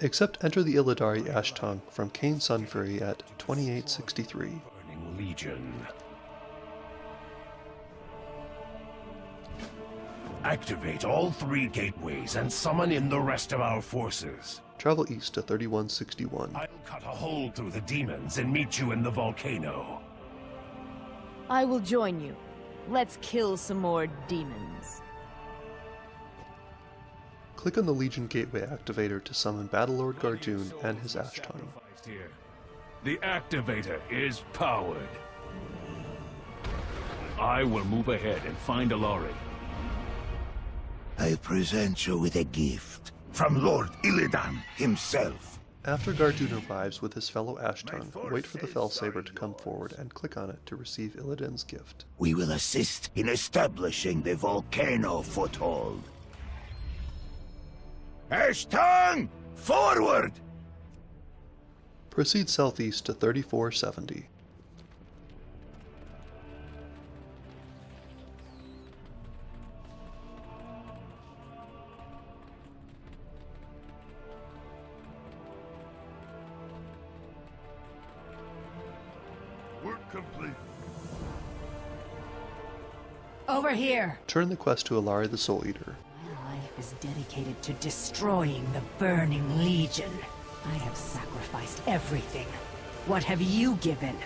Except enter the Illidari Ashtongue from Kayn Sunfury at 2863. Legion. Activate all three gateways and summon in the rest of our forces. Travel east to 3161. I'll cut a hole through the demons and meet you in the volcano. I will join you. Let's kill some more demons. Click on the Legion Gateway activator to summon Battlelord Gaardoun and his Ashtongue. Sacrificed here. The activator is powered. I will move ahead and find Allari. I present you with a gift from Lord Illidan himself. After Gaardoun arrives with his fellow Ashtongue, wait for the Felsaber to come forward and click on it to receive Illidan's gift. We will assist in establishing the volcano foothold. Ashton! Forward! Proceed southeast to 3470. Work complete. Over here! Turn the quest to Allari the Souleater. Is dedicated to destroying the Burning Legion. I have sacrificed everything. What have you given?